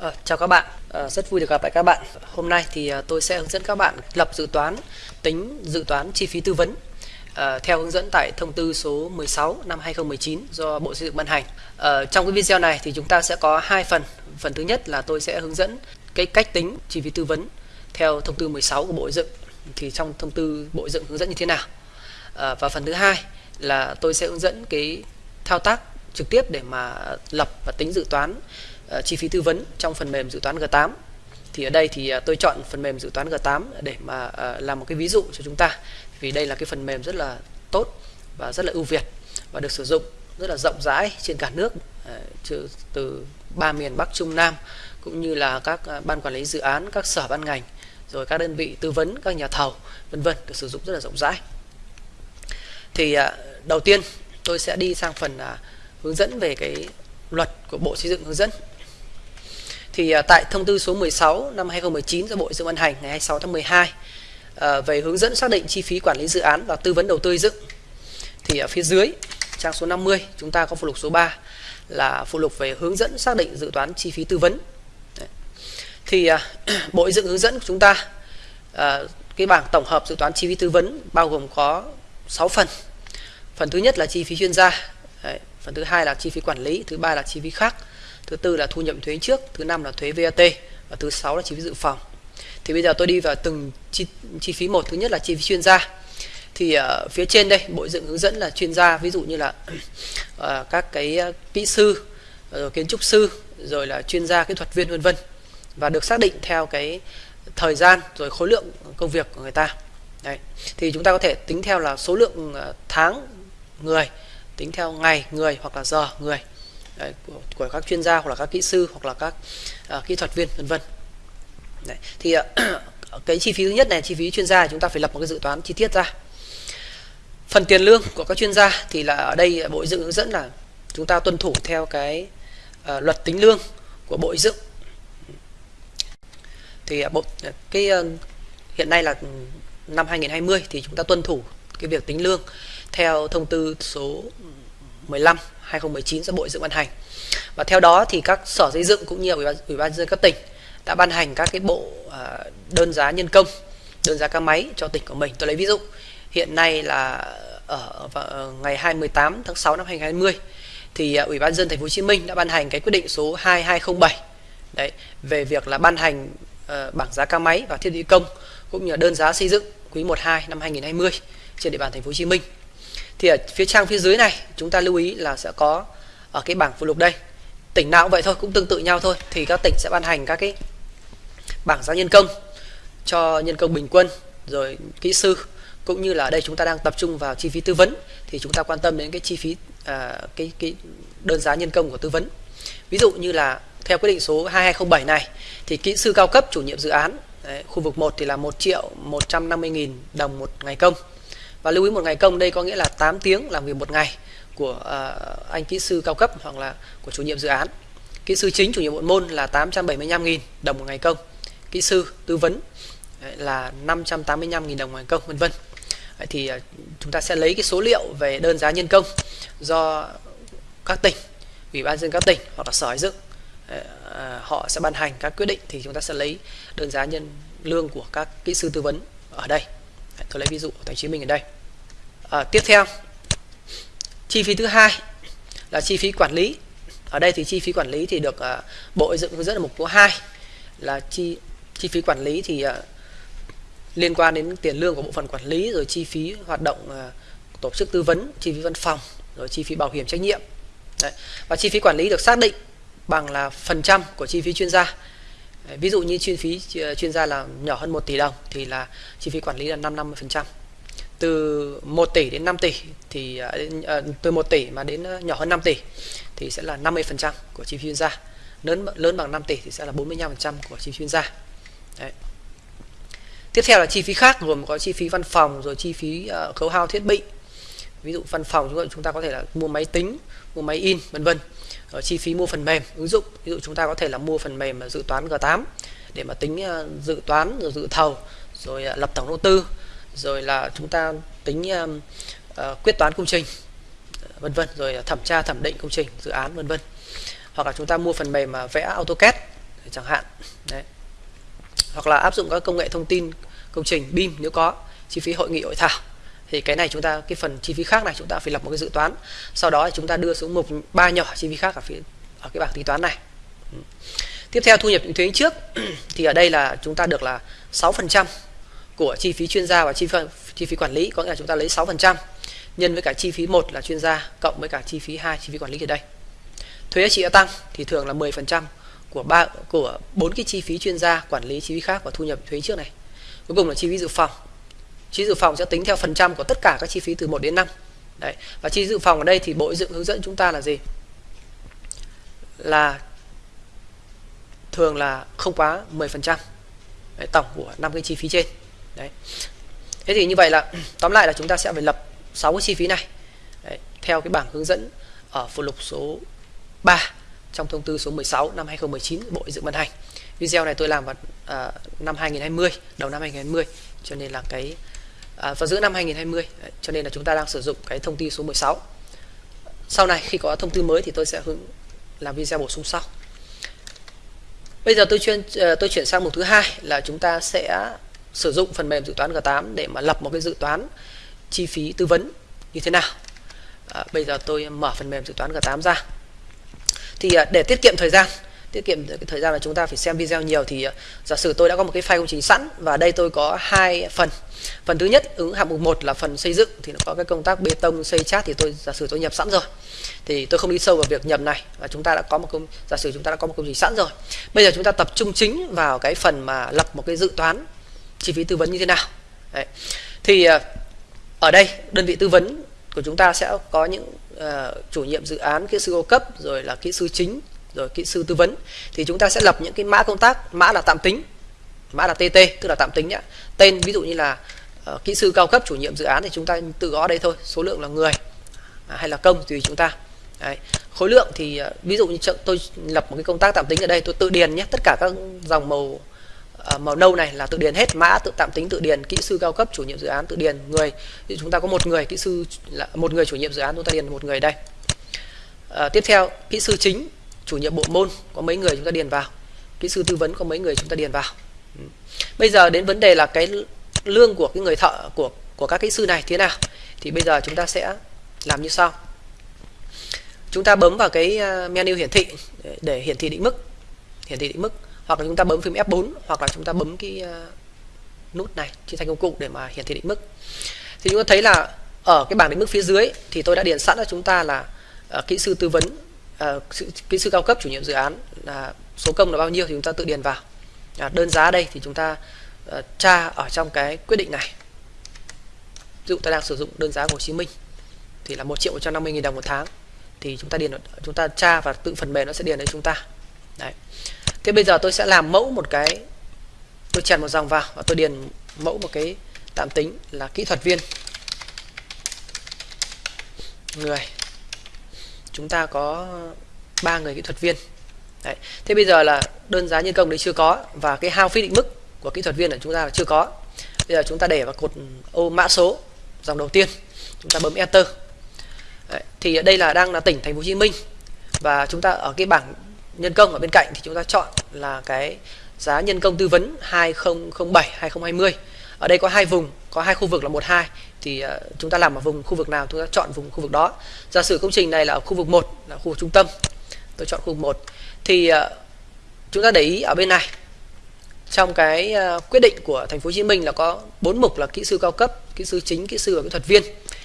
À, chào các bạn, à, rất vui được gặp lại các bạn. Hôm nay thì à, tôi sẽ hướng dẫn các bạn lập dự toán, tính dự toán chi phí tư vấn à, theo hướng dẫn tại thông tư số 16 năm 2019 do Bộ Xây dựng ban hành. À, trong cái video này thì chúng ta sẽ có hai phần. Phần thứ nhất là tôi sẽ hướng dẫn cái cách tính chi phí tư vấn theo thông tư 16 của Bộ Xây dựng. Thì trong thông tư Bộ Xây dựng hướng dẫn như thế nào? À, và phần thứ hai là tôi sẽ hướng dẫn cái thao tác trực tiếp để mà lập và tính dự toán Ờ, chi phí tư vấn trong phần mềm dự toán G8 thì ở đây thì ờ, tôi chọn phần mềm dự toán G8 để mà ờ, làm một cái ví dụ cho chúng ta. Vì đây là cái phần mềm rất là tốt và rất là ưu việt và được sử dụng rất là rộng rãi trên cả nước từ ba miền Bắc, Trung, Nam, cũng như là các ban quản lý dự án, các sở ban ngành, rồi các đơn vị tư vấn, các nhà thầu, vân vân, được sử dụng rất là rộng rãi. Thì đầu tiên tôi sẽ đi sang phần à, hướng dẫn về cái luật của Bộ Xây dựng hướng dẫn. Thì à, tại thông tư số 16 năm 2019 do Bộ Xây dựng ban hành ngày 26 tháng 12 à, về hướng dẫn xác định chi phí quản lý dự án và tư vấn đầu tư dựng. Thì ở phía dưới trang số 50 chúng ta có phụ lục số 3 là phụ lục về hướng dẫn xác định dự toán chi phí tư vấn. Đấy. Thì à, Bộ Xây dựng hướng dẫn của chúng ta cái bảng tổng hợp dự toán chi phí tư vấn bao gồm có 6 phần. Phần thứ nhất là chi phí chuyên gia, Đấy, phần thứ hai là chi phí quản lý thứ ba là chi phí khác thứ tư là thu nhập thuế trước thứ năm là thuế VAT và thứ sáu là chi phí dự phòng. Thì bây giờ tôi đi vào từng chi, chi phí một. Thứ nhất là chi phí chuyên gia. Thì ở uh, phía trên đây bộ dựng hướng dẫn là chuyên gia ví dụ như là uh, các cái ờ, kỹ sư rồi kiến trúc sư rồi là chuyên gia kỹ thuật viên vân vân và được xác định theo cái thời gian rồi khối lượng công việc của người ta. Đấy. thì chúng ta có thể tính theo là số lượng tháng người tính theo ngày người hoặc là giờ người. Đấy, của, của các chuyên gia hoặc là các kỹ sư hoặc là các uh, kỹ thuật viên vân vân. Thì uh, cái chi phí thứ nhất này chi phí chuyên gia chúng ta phải lập một cái dự toán chi tiết ra. Phần tiền lương của các chuyên gia thì là ở đây bộ dựng hướng dẫn là chúng ta tuân thủ theo cái uh, luật tính lương của bộ dựng. Thì uh, bộ cái uh, hiện nay là năm 2020 thì chúng ta tuân thủ cái việc tính lương theo thông tư số 15 2019 do Bộ Xây dựng ban hành. Và theo đó thì các sở xây dựng cũng như ủy ban, ủy ban dân các tỉnh đã ban hành các cái bộ à, đơn giá nhân công, đơn giá các máy cho tỉnh của mình. Tôi lấy ví dụ, hiện nay là ở, ngày 28 tháng 6 năm 2020 thì à, Ủy ban dân thành phố Hồ Chí Minh đã ban hành cái quyết định số 2207 đấy về việc là ban hành uh, bảng giá ca máy và thiết bị công cũng như là đơn giá xây dựng quý 1 2 năm 2020 trên địa bàn thành phố Hồ Chí Minh thì ở phía trang phía dưới này chúng ta lưu ý là sẽ có ở cái bảng phụ lục đây. Tỉnh nào cũng vậy thôi cũng tương tự nhau thôi. Thì các tỉnh sẽ ban hành các cái bảng giá nhân công cho nhân công bình quân rồi kỹ sư. Cũng như là ở đây chúng ta đang tập trung vào chi phí tư vấn. Thì chúng ta quan tâm đến cái chi phí à, cái cái đơn giá nhân công của tư vấn. Ví dụ như là theo quyết định số 2207 này thì kỹ sư cao cấp chủ nhiệm dự án đấy, khu vực 1 thì là 1 triệu 150 nghìn đồng một ngày công và lưu ý một ngày công đây có nghĩa là 8 tiếng làm việc một ngày của uh, anh kỹ sư cao cấp hoặc là của chủ nhiệm dự án. Kỹ sư chính chủ nhiệm bộ môn là 875.000 đồng một ngày công. Kỹ sư tư vấn là 585.000 đồng một ngày công vân vân. Thì ờ, chúng ta sẽ lấy cái số liệu về đơn giá nhân công do các tỉnh ủy ban dân các tỉnh hoặc là sở xây dựng ờ, họ sẽ ban hành các quyết định. Thì chúng ta sẽ lấy đơn giá nhân lương của các kỹ sư tư vấn ở đây tôi lấy ví dụ của thành phố Chí Minh ở đây. À, tiếp theo chi phí thứ hai là chi phí quản lý. Ở đây thì chi phí quản lý thì được uh, bộ dựng hướng dẫn ở mục số 2 là chi chi phí quản lý thì uh, liên quan đến tiền lương của bộ phận quản lý rồi chi phí hoạt động uh, tổ chức tư vấn chi phí văn phòng rồi chi phí bảo hiểm trách nhiệm. Đấy. và chi phí quản lý được xác định bằng là phần trăm của chi phí chuyên gia ví dụ như chi phí ờ, chuyên gia là nhỏ hơn 1 tỷ đồng thì là chi phí quản lý là 5 50% từ 1 tỷ đến 5 tỷ thì uh, từ 1 tỷ mà đến nhỏ hơn 5 tỷ thì sẽ là 50% của chi phí chuyên gia. Lớn lớn bằng 5 tỷ thì sẽ là 45% của chi phí chuyên gia. Đấy. tiếp theo là chi phí khác gồm có chi phí văn phòng rồi chi phí uh, khấu hao thiết bị. Ví dụ văn phòng chúng ta có thể là mua máy tính mua máy in vân vân rồi chi phí mua phần mềm ứng dụng. Ví dụ chúng ta có thể là mua phần mềm dự toán G8 để mà tính ờ, dự toán rồi dự thầu rồi ờ, lập tổng đầu tư rồi là chúng ta tính uh, quyết toán công trình vân vân rồi thẩm tra thẩm định công trình dự án vân vân. Hoặc là chúng ta mua phần mềm mà vẽ AutoCAD chẳng hạn. Đấy. Hoặc là áp dụng các công nghệ thông tin công trình BIM nếu có chi phí hội nghị hội thảo thì cái này chúng ta cái phần chi phí khác này chúng ta phải lập một cái dự toán sau đó chúng ta đưa xuống mục ba nhỏ chi phí khác ở phía ở cái bảng tính toán này tiếp theo thu nhập thuế trước thì ở đây là chúng ta được là 6% của chi phí chuyên gia và chi phí chi phí quản lý có nghĩa là chúng ta lấy 6% nhân với cả chi phí một là chuyên gia cộng với cả chi phí hai chi phí quản lý ở đây thuế giá trị gia tăng thì thường là 10% của ba của bốn cái chi phí chuyên gia quản lý chi phí khác và thu nhập thuế trước này cuối cùng là chi phí dự phòng chi dự phòng sẽ tính theo phần trăm của tất cả các chi phí từ 1 đến 5 đấy và chi dự phòng ở đây thì bộ dựng hướng dẫn chúng ta là gì? Là thường là không quá 10% trăm. Tổng của năm cái chi phí trên. Đấy. Thế thì như vậy là tóm lại là chúng ta sẽ phải lập 6 cái chi phí này. Đấy, theo cái bảng hướng dẫn ở phụ lục số 3 trong thông tư số 16 năm 2019 Bộ Dựng ban hành. Video này tôi làm vào à, năm 2020, đầu năm 2020 cho nên là cái à, vào giữa năm 2020 Đấy, cho nên là chúng ta đang sử dụng cái thông tư số 16. Sau này khi có thông tư mới thì tôi sẽ hướng làm video bổ sung sau. Bây giờ tôi chuyên ờ, tôi chuyển sang mục thứ hai là chúng ta sẽ sử dụng phần mềm dự toán G8 để mà lập một cái dự toán chi phí tư vấn như thế nào. À, bây giờ tôi mở phần mềm dự toán G8 ra thì à, để tiết kiệm thời gian tiết kiệm thời gian là chúng ta phải xem video nhiều thì ờ, giả sử tôi đã có một cái file công trình sẵn và đây tôi có hai phần. Phần thứ nhất ứng hạng mục 1 là phần xây dựng thì nó có cái công tác bê tông xây chát thì tôi giả sử tôi nhập sẵn rồi thì tôi không đi sâu vào việc nhập này và chúng ta đã có một công giả sử chúng ta đã có một công trình sẵn rồi. Bây giờ chúng ta tập trung chính vào cái phần mà lập một cái dự toán chi phí tư vấn như thế nào. Đấy. thì ờ, ở đây đơn vị tư vấn của chúng ta sẽ có những uh, chủ nhiệm dự án kỹ sư cao cấp rồi là kỹ sư chính rồi kỹ sư tư vấn thì chúng ta sẽ lập những cái mã công tác mã là tạm tính mã là TT tức là tạm tính nhá. Tên ví dụ như là uh, kỹ sư cao cấp chủ nhiệm dự án thì chúng ta tự gõ đây thôi số lượng là người à, hay là công tùy chúng ta. Đấy. khối lượng thì uh, ví dụ như tôi lập một cái công tác tạm tính ở đây tôi tự điền nhé tất cả các dòng màu uh, màu nâu này là tự điền hết mã tự tạm tính tự điền kỹ sư cao cấp chủ nhiệm dự án tự điền người. Thì chúng ta có một người kỹ sư là một người chủ nhiệm dự án chúng ta điền một người đây. À, tiếp theo kỹ sư chính chủ nhiệm bộ môn có mấy người chúng ta điền vào. Kỹ sư tư vấn có mấy người chúng ta điền vào. Ừ. Bây giờ đến vấn đề là cái lương của cái người thợ của của các kỹ sư này thế nào? Thì bây giờ chúng ta sẽ làm như sau. Chúng ta bấm vào cái à, menu hiển thị để, hiển thị định mức hiển thị định mức. Hoặc là chúng ta bấm phím F4 hoặc là chúng ta bấm cái à, nút này trên thanh công cụ để mà hiển thị định mức. Thì chúng ta thấy là ở cái bảng định mức phía dưới thì tôi đã điền sẵn cho chúng ta là uh, kỹ sư tư vấn uh, kỹ sư cao cấp chủ nhiệm dự án là số công là bao nhiêu thì chúng ta tự điền vào. À, đơn giá đây thì chúng ta à, tra ở trong cái quyết định này. Ví dụ ta đang sử dụng đơn giá của Hồ Chí Minh thì là 1 triệu 150 nghìn đồng một tháng thì chúng ta điền chúng ta tra và tự phần mềm nó sẽ điền đến chúng ta. Đấy. Thế bây giờ tôi sẽ làm mẫu một cái tôi chèn một dòng vào và tôi điền mẫu một cái tạm tính là kỹ thuật viên. Người chúng ta có ba người kỹ thuật viên Đấy. thế bây giờ là đơn giá nhân công đấy chưa có và cái hao phí định mức của kỹ thuật viên là chúng ta là chưa có bây giờ chúng ta để vào cột ô mã số, dòng đầu tiên, chúng ta bấm enter Đấy. thì đây là đang là tỉnh thành phố Hồ Chí Minh và chúng ta ở cái bảng nhân công ở bên cạnh thì chúng ta chọn là cái giá nhân công tư vấn 2007 2020 ở đây có hai vùng có hai khu vực là một hai. Thì uh, chúng ta làm ở vùng khu vực nào chúng ta chọn vùng khu vực đó. Giả sử công trình này là ở khu vực 1 là khu vực trung tâm. Tôi chọn khu vực 1 thì uh, chúng ta để ý ở bên này. Trong cái uh, quyết định của thành phố Hồ Chí Minh là có bốn mục là kỹ sư cao cấp kỹ sư chính kỹ sư và kỹ thuật viên.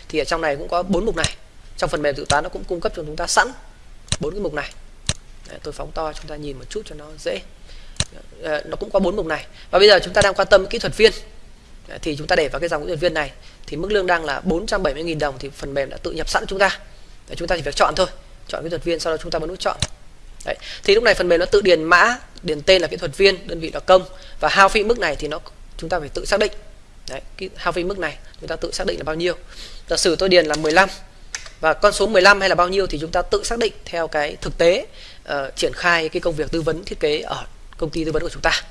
Thì ở trong này cũng có bốn mục này. Trong phần mềm dự toán nó cũng cung cấp cho chúng ta sẵn bốn cái mục này. Đấy, tôi phóng to chúng ta nhìn một chút cho nó dễ. Nó cũng có bốn mục này. Và bây giờ chúng ta đang quan tâm kỹ thuật viên thì chúng ta để vào cái dòng kỹ thuật viên này. Thì mức lương đang là 470.000 đồng thì phần mềm đã tự nhập sẵn chúng ta. Đấy, chúng ta chỉ việc chọn thôi. Chọn kỹ thuật viên sau đó chúng ta bấm nút chọn. Đấy. thì lúc này phần mềm nó tự điền mã điền tên là kỹ thuật viên đơn vị là công. Và hao phí mức này thì nó chúng ta phải tự xác định. Đấy, cái hao phí mức này chúng ta tự xác định là bao nhiêu. Giả sử tôi điền là 15 và con số 15 hay là bao nhiêu thì chúng ta tự xác định theo cái thực tế uh, triển khai cái công việc tư vấn thiết kế ở công ty tư vấn của chúng ta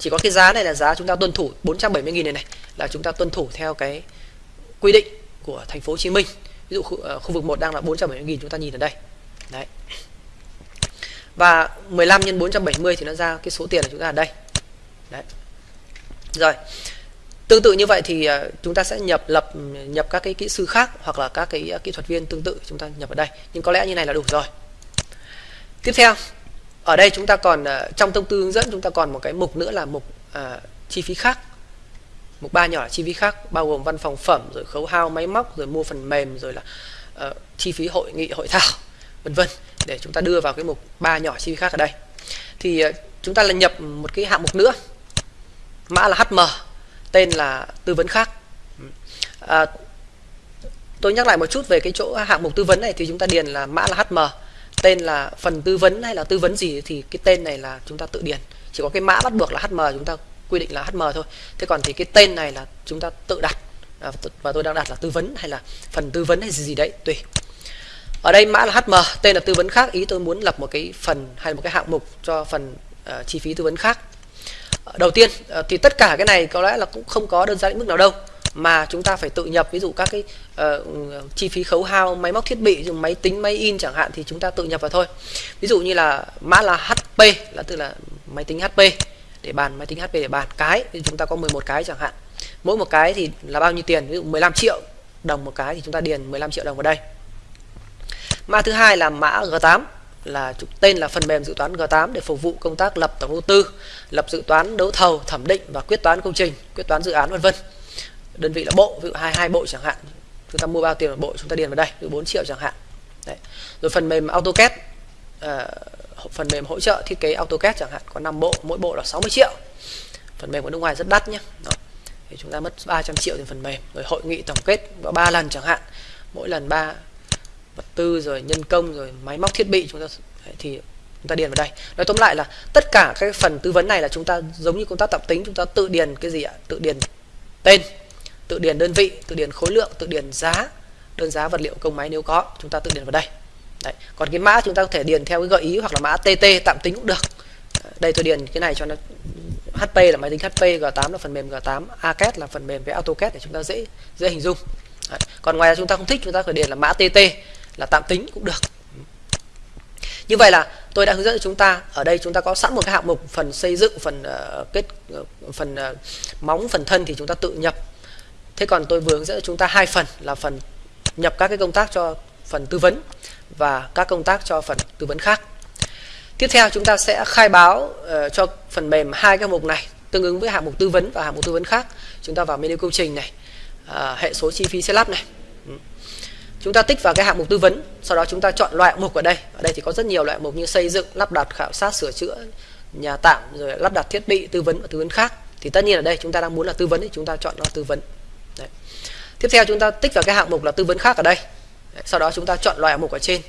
chỉ có cái giá này là giá chúng ta tuân thủ 470.000 này này là chúng ta tuân thủ theo cái quy định của thành phố Hồ Chí Minh. Ví dụ khu, uh, khu vực 1 đang là 470.000 chúng ta nhìn ở đây. Đấy. Và 15 nhân 470 thì nó ra cái số tiền của chúng ta ở đây. Đấy. Rồi. Tương tự như vậy thì uh, chúng ta sẽ nhập lập nhập các cái kỹ sư khác hoặc là các cái uh, kỹ thuật viên tương tự chúng ta nhập ở đây. Nhưng có lẽ như này là đủ rồi. Tiếp theo ở đây chúng ta còn ờ, trong thông tư hướng dẫn chúng ta còn một cái mục nữa là mục à, chi phí khác. Mục ba nhỏ là chi phí khác bao gồm văn phòng phẩm rồi khấu hao máy móc rồi mua phần mềm rồi là uh, chi phí hội nghị hội thảo vân vân để chúng ta đưa vào cái mục ba nhỏ chi phí khác ở đây. Thì uh, chúng ta là nhập một cái hạng mục nữa mã là hm tên là tư vấn khác. À, tôi nhắc lại một chút về cái chỗ hạng mục tư vấn này thì chúng ta điền là mã là hm tên là phần tư vấn hay là tư vấn gì thì cái tên này là chúng ta tự điền. Chỉ có cái mã bắt buộc là hm chúng ta quy định là hm thôi. Thế còn thì cái tên này là chúng ta tự đặt. À, và tôi đang đặt là tư vấn hay là phần tư vấn hay gì gì đấy tùy. Ở đây mã là hm tên là tư vấn khác. Ý tôi muốn lập một cái phần hay một cái hạng mục cho phần uh, chi phí tư vấn khác. Đầu tiên uh, thì tất cả cái này có lẽ là cũng không có đơn giản mức nào đâu mà chúng ta phải tự nhập ví dụ các cái uh, chi phí khấu hao máy móc thiết bị dùng máy tính máy in chẳng hạn thì chúng ta tự nhập vào thôi. Ví dụ như là mã là HP là tức là máy tính HP để bàn máy tính HP để bàn cái thì chúng ta có 11 cái chẳng hạn. Mỗi một cái thì là bao nhiêu tiền? Ví dụ 15 triệu đồng một cái thì chúng ta điền 15 triệu đồng vào đây. Mã thứ hai là mã G8 là tên là phần mềm dự toán G8 để phục vụ công tác lập tổng đầu tư, lập dự toán đấu thầu, thẩm định và quyết toán công trình, quyết toán dự án vân vân. Đơn vị là bộ, ví dụ hai hai bộ chẳng hạn. Chúng ta mua bao tiền một bộ chúng ta điền vào đây, từ 4 triệu chẳng hạn. Đấy. Rồi phần mềm AutoCAD uh, phần mềm hỗ trợ thiết kế AutoCAD chẳng hạn có 5 bộ, mỗi bộ là 60 triệu. Phần mềm của nước ngoài rất đắt nhé. Đó. Thì chúng ta mất 300 triệu tiền phần mềm. Rồi hội nghị tổng kết ba lần chẳng hạn. Mỗi lần ba vật tư rồi nhân công rồi máy móc thiết bị chúng ta thì chúng ta điền vào đây nói tóm lại là tất cả các phần tư vấn này là chúng ta giống như công tác tập tính chúng ta tự điền cái gì ạ tự điền tên tự điền đơn vị tự điền khối lượng tự điền giá đơn giá vật liệu công máy nếu có chúng ta tự điền vào đây Đấy. còn cái mã chúng ta có thể điền theo cái gợi ý hoặc là mã TT tạm tính cũng được đây tôi điền cái này cho nó HP là máy tính HP G8 là phần mềm G8 ACAD là phần mềm với AutoCAD để chúng ta dễ dễ hình dung Đấy. còn ngoài ra chúng ta không thích chúng ta phải điền là mã TT là tạm tính cũng được như vậy là tôi đã hướng dẫn cho chúng ta ở đây chúng ta có sẵn một cái hạng mục phần xây dựng phần uh, kết uh, phần uh, móng phần thân thì chúng ta tự nhập thế còn tôi vừa hướng dẫn chúng ta hai phần là phần nhập các cái công tác cho phần tư vấn và các công tác cho phần tư vấn khác. Tiếp theo chúng ta sẽ khai báo uh, cho phần mềm hai cái mục này tương ứng với hạng mục tư vấn và hạng mục tư vấn khác. Chúng ta vào menu công trình này uh, hệ số chi phí setup lắp này. Ừ. Chúng ta tích vào cái hạng mục tư vấn sau đó chúng ta chọn loại mục ở đây. Ở đây thì có rất nhiều loại mục như xây dựng lắp đặt khảo sát sửa chữa nhà tạm rồi lắp đặt thiết bị tư vấn và tư vấn khác. Thì tất nhiên ở đây chúng ta đang muốn là tư vấn thì chúng ta chọn là tư vấn. Đấy. tiếp theo chúng ta tích vào cái hạng mục là tư vấn khác ở đây Đấy. sau đó chúng ta chọn loại mục ở trên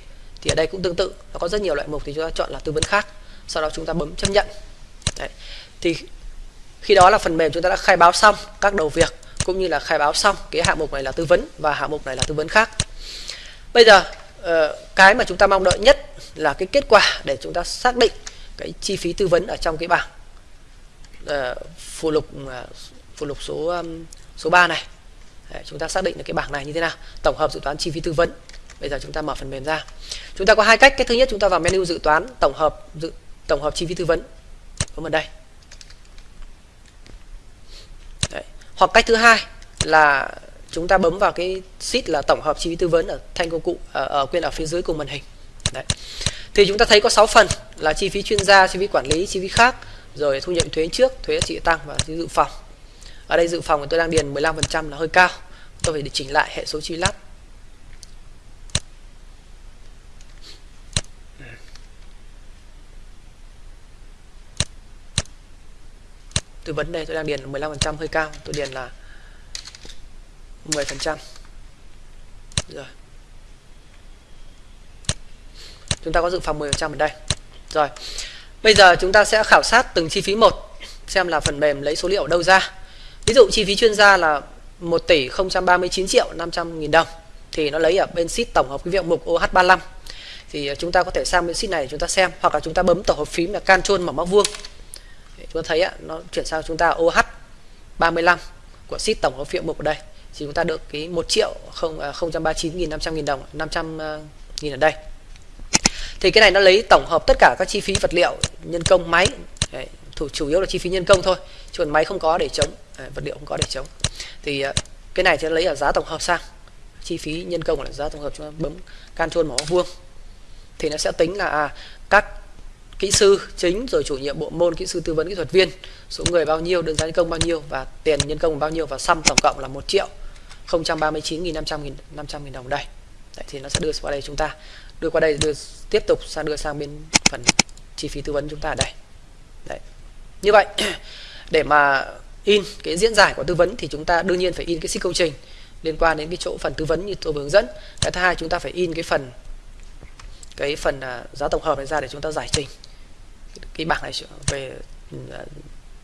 thì ở đây cũng tương tự, nó có rất nhiều loại mục thì chúng ta chọn là tư vấn khác sau đó chúng ta bấm chấp nhận Đấy. thì khi đó là phần mềm chúng ta đã khai báo xong các đầu việc, cũng như là khai báo xong cái hạng mục này là tư vấn và hạng mục này là tư vấn khác bây giờ ờ, cái mà chúng ta mong đợi nhất là cái kết quả để chúng ta xác định cái chi phí tư vấn ở trong cái bảng ờ, phụ lục ờ, phụ lục số số 3 này. Đấy, chúng ta xác định được cái bảng này như thế nào. Tổng hợp dự toán chi phí tư vấn. Bây giờ chúng ta mở phần mềm ra. Chúng ta có hai cách. Cái thứ nhất chúng ta vào menu dự toán tổng hợp dự tổng hợp chi phí tư vấn. Bấm vào đây. Đấy. hoặc cách thứ hai là chúng ta bấm vào cái sheet là tổng hợp chi phí tư vấn ở thanh công cụ ở, ở quyền ở phía dưới cùng màn hình. Đấy. thì chúng ta thấy có 6 phần là chi phí chuyên gia chi phí quản lý chi phí khác rồi thu nhập thuế trước thuế giá trị tăng và dự phòng ở đây dự phòng tôi đang điền 15% là hơi cao. Tôi phải để chỉnh lại hệ số chi lắp. Tư vấn đây tôi đang điền 15% hơi cao, tôi điền là 10% rồi. Chúng ta có dự phòng 10% ở đây. Rồi. Bây giờ chúng ta sẽ khảo sát từng chi phí một, xem là phần mềm lấy số liệu ở đâu ra ví dụ chi phí chuyên gia là 1 tỷ 039 triệu 500 nghìn đồng thì nó lấy ở bên sheet tổng hợp cái việc mục OH35 thì à, chúng ta có thể sang bên sheet này để chúng ta xem hoặc là chúng ta bấm tổ hợp phím là Ctrl mở móc vuông. Chúng ta thấy ạ nó chuyển sang chúng ta OH35 của sheet tổng hợp phiệu mục ở đây. Thì chúng ta được cái 1 triệu không à, 039 nghìn 500 nghìn đồng 500 à, nghìn ở đây. Thì cái này nó lấy tổng hợp tất cả các chi phí vật liệu nhân công máy Đấy, thủ chủ yếu là chi phí nhân công thôi chứ còn máy không có để chống. À, vật liệu không có để chống. Thì à, cái này sẽ lấy ở giá tổng hợp sang. Chi phí nhân công là giá tổng hợp chúng ta bấm can chuông màu vuông. Thì nó sẽ tính là à, các kỹ sư chính rồi chủ nhiệm bộ môn kỹ sư tư vấn kỹ thuật viên số người bao nhiêu đơn giá nhân công bao nhiêu và tiền nhân công bao nhiêu và sum tổng cộng là 1 triệu 039.500 nghìn 500 nghìn đồng đây. Đấy, thì nó sẽ đưa qua đây chúng ta. Đưa qua đây đưa tiếp tục sang đưa sang bên phần chi phí tư vấn chúng ta ở đây. Đấy như vậy để mà in cái diễn giải của tư vấn thì chúng ta đương nhiên phải in cái sách công trình liên quan đến cái chỗ phần tư vấn như tôi vừa hướng dẫn. Cái thứ hai chúng ta phải in cái phần cái phần uh, giá tổng hợp này ra để chúng ta giải trình cái bảng này về uh,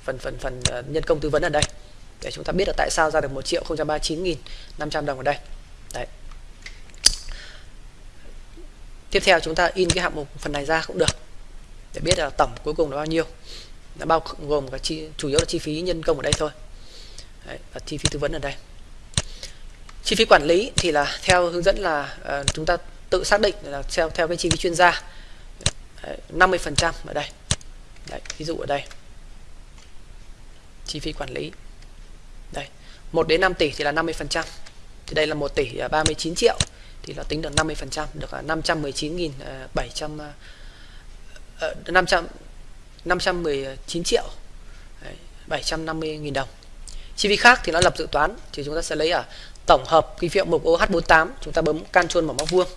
phần phần phần uh, nhân công tư vấn ở đây. Để chúng ta biết là tại sao ra được 1 triệu 039.500 đồng ở đây. Đấy. Tiếp theo chúng ta in cái hạng mục phần này ra cũng được để biết là tổng cuối cùng là bao nhiêu đã bao gồm cả chi chủ yếu là chi phí nhân công ở đây thôi. Đấy, và chi phí tư vấn ở đây. Chi phí quản lý thì là theo hướng dẫn là uh, chúng ta tự xác định là theo theo cái chi phí chuyên gia. Đấy, 50% ở đây. Đấy, ví dụ ở đây. Chi phí quản lý. Đây 1 đến 5 tỷ thì là 50% thì đây là 1 tỷ à, 39 triệu. Thì nó tính được 50% được 519.700 uh, 500 519 triệu. Đấy, 750.000 đồng. Chi phí khác thì nó lập dự toán thì chúng ta sẽ lấy ở tổng hợp kinh phiếu mục OH48 chúng ta bấm can chuông mở móc vuông.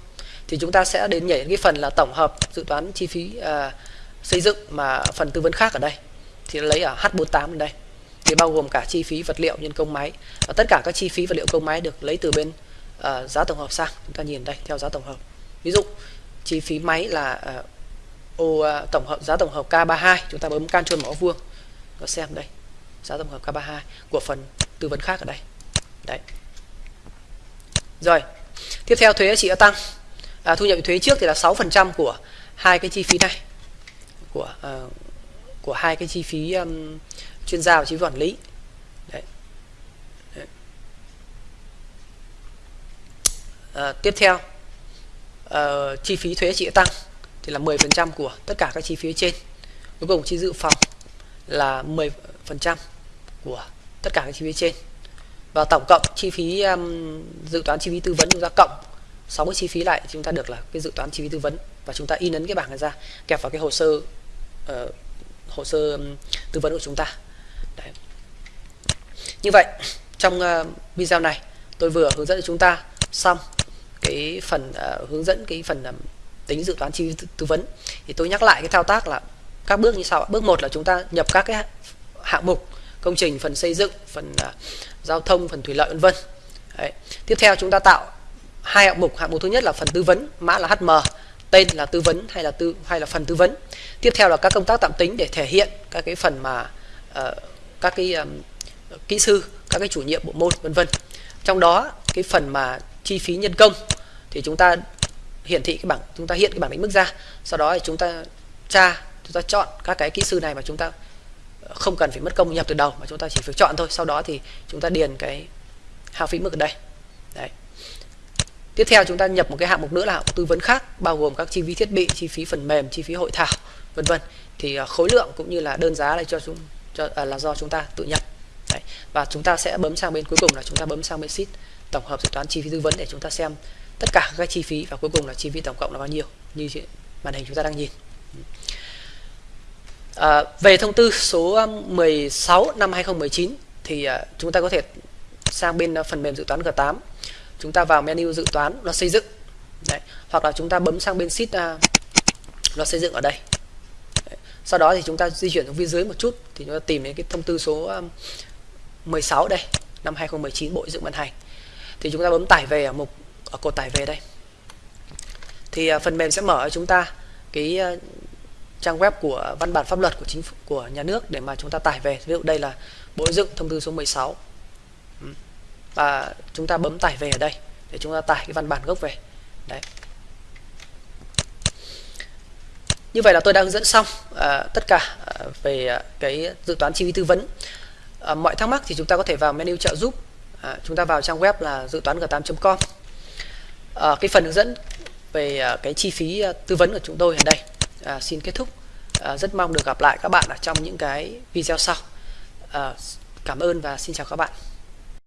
Thì chúng ta sẽ đến nhảy cái phần là tổng hợp dự toán chi phí à, xây dựng mà phần tư vấn khác ở đây. Thì lấy ở H48 ở đây. Thì bao gồm cả chi phí vật liệu nhân công máy. Và tất cả các chi phí vật liệu công máy được lấy từ bên uh, giá tổng hợp sang. Chúng ta nhìn đây theo giá tổng hợp. Ví dụ chi phí máy là uh, ô à, tổng hợp giá tổng hợp K32 chúng ta bấm can chuông mỏ vuông. Có xem đây giá tổng hợp K32 của phần tư vấn khác ở đây. Đấy. Rồi tiếp theo thuế chị đã tăng. À, thu nhập thuế trước thì là 6% của hai cái chi phí này của uh, của hai cái chi phí um, chuyên gia và chi phí quản lý. Đấy. đấy. À, tiếp theo uh, chi phí thuế trị tăng thì là 10% của tất cả các chi phí trên. Cuối cùng chi dự phòng là 10% của tất cả các chi phí trên. Và tổng cộng chi phí um, dự toán chi phí tư vấn chúng ta cộng 6 cái chi phí lại chúng ta được là cái dự toán chi phí tư vấn. Và chúng ta in ấn cái bảng này ra kẹp vào cái hồ sơ uh, hồ sơ um, tư vấn của chúng ta. Đấy. như vậy trong uh, video này tôi vừa hướng dẫn cho chúng ta xong cái phần uh, hướng dẫn cái phần um, tính dự toán chi phí tư vấn. Thì tôi nhắc lại cái thao tác là các bước như sau bước một là chúng ta nhập các cái hạng mục công trình phần xây dựng phần uh, giao thông phần thủy lợi vân vân. Tiếp theo chúng ta tạo hai hạng mục. Hạng mục thứ nhất là phần tư vấn mã là hm tên là tư vấn hay là tư hay là phần tư vấn. Tiếp theo là các công tác tạm tính để thể hiện các cái phần mà uh, các cái um, kỹ sư các cái chủ nhiệm bộ môn vân vân. Trong đó cái phần mà chi phí nhân công thì chúng ta hiển thị cái bảng chúng ta hiện cái bảng định mức ra. Sau đó thì chúng ta tra chúng ta chọn các cái kỹ sư này mà chúng ta ờ, không cần phải mất công nhập từ đầu mà chúng ta chỉ phải chọn thôi. Sau đó thì chúng ta điền cái hao phí mức ở đây. Đấy. Tiếp theo chúng ta nhập một cái hạng mục nữa là hạng tư vấn khác bao gồm các chi phí thiết bị chi phí phần mềm chi phí hội thảo vân vân. Thì ờ, khối lượng cũng như là đơn giá này cho chúng cho à, là do chúng ta tự nhập. Đấy. và chúng ta sẽ bấm sang bên cuối cùng là chúng ta bấm sang bên sheet tổng hợp dự toán chi phí tư vấn để chúng ta xem tất cả các chi phí và cuối cùng là chi phí tổng cộng là bao nhiêu như màn hình chúng ta đang nhìn à, về thông tư số um, 16 năm 2019 thì à, chúng ta có thể sang bên à, phần mềm dự toán G8 chúng ta vào menu dự toán nó xây dựng Đấy. hoặc là chúng ta bấm sang bên sheet à, nó xây dựng ở đây Đấy. sau đó thì chúng ta di chuyển xuống phía dưới một chút thì chúng ta tìm đến cái thông tư số um, 16 đây năm 2019 Bộ dựng ban hành. Thì chúng ta bấm tải về ở mục ở cột tải về đây. Thì à, phần mềm sẽ mở cho chúng ta cái à, trang web của văn bản pháp luật của chính phủ của nhà nước để mà chúng ta tải về. Ví dụ đây là Bộ dựng thông tư số 16 và chúng ta bấm tải về ở đây để chúng ta tải cái văn bản gốc về. Đấy. Như vậy là tôi đã hướng dẫn xong à, tất cả à, về à, cái dự toán chi phí tư vấn à, mọi thắc mắc thì chúng ta có thể vào menu trợ giúp. À, chúng ta vào trang web là dự toán g8.com à, ờ, cái phần hướng dẫn về ờ, cái chi phí tư vấn của chúng tôi ở đây à, xin kết thúc. À, rất mong được gặp lại các bạn ở trong những cái video sau. À, cảm ơn và xin chào các bạn.